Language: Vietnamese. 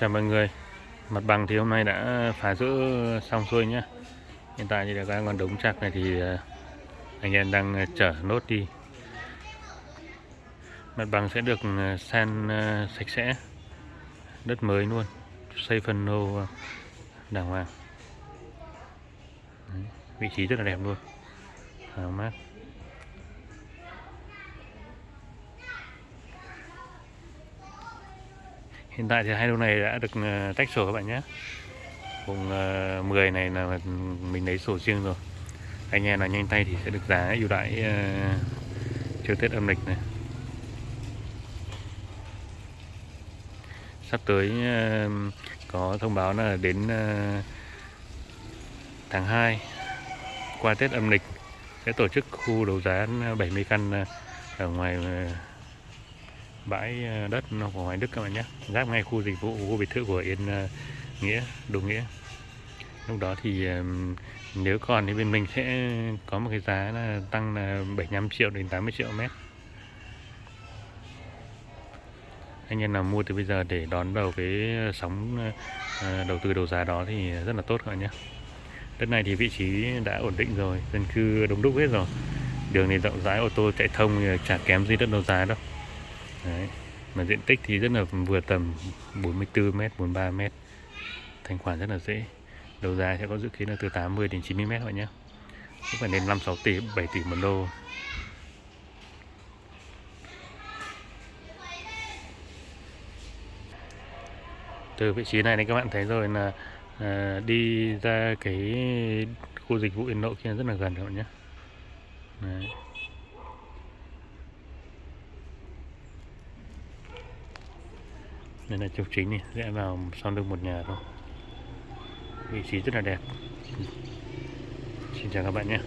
Chào mọi người. Mặt bằng thì hôm nay đã phá rỡ xong xuôi nhá. Hiện tại thì các còn đống chặt này thì ờ, anh em đang ờ, chở nốt đi. Mặt bằng sẽ được ờ, san sạch sẽ. Đất mới luôn. Xây phần nô đàng hoàng. Đấy, Vị trí rất là đẹp luôn. Thoáng mát. Hiện tại thì hai lô này đã được ờ, tách sổ các bạn nhé. Vùng 10 ờ, này là mình lấy sổ riêng rồi. Anh em nào nhanh tay thì sẽ được giá ưu đãi ờ, chiều trước Tết âm lịch này. Sắp tới có thông báo là đến tháng 2 qua Tết âm lịch, sẽ tổ chức khu đấu giá 70 căn ở ngoài bãi ờ, đất của Hoài Đức các bạn nhé. Giáp ngay khu dịch vụ, khu biệt thự của Yên ờ, Nghĩa Đô Nghĩa. Lúc đó thì nếu còn thì bên mình sẽ có một cái giá là tăng là 75 triệu đến 80 triệu mét. Anh em nào mua từ bây giờ để đón đầu cái sóng ờ, đầu tư đầu giá đó thì rất là tốt các bạn nhé. Đất này thì vị trí đã ổn định rồi, dân cư đông đúc hết rồi. Đường thì rộng rãi, ô tô chạy thông chả kém gì đất đầu giá đâu. Đấy. Mà diện tích thì rất là vừa tầm 44 m, 43 m. Thanh khoản rất là dễ. Đầu giá sẽ có dự kiến là từ 80 đến 90 m các bạn nhé. Cũng phải đến 5 6 tỷ, 7 tỷ một lô. Từ vị trí này thì các bạn thấy rồi là à, đi ra cái khu dịch vụ Yên Nội kia rất là gần các bạn nhé. Đấy. Đây là trục chính này rẽ vào sau lưng một nhà thôi. Vị trí rất là đẹp. Xin chào các bạn nhé.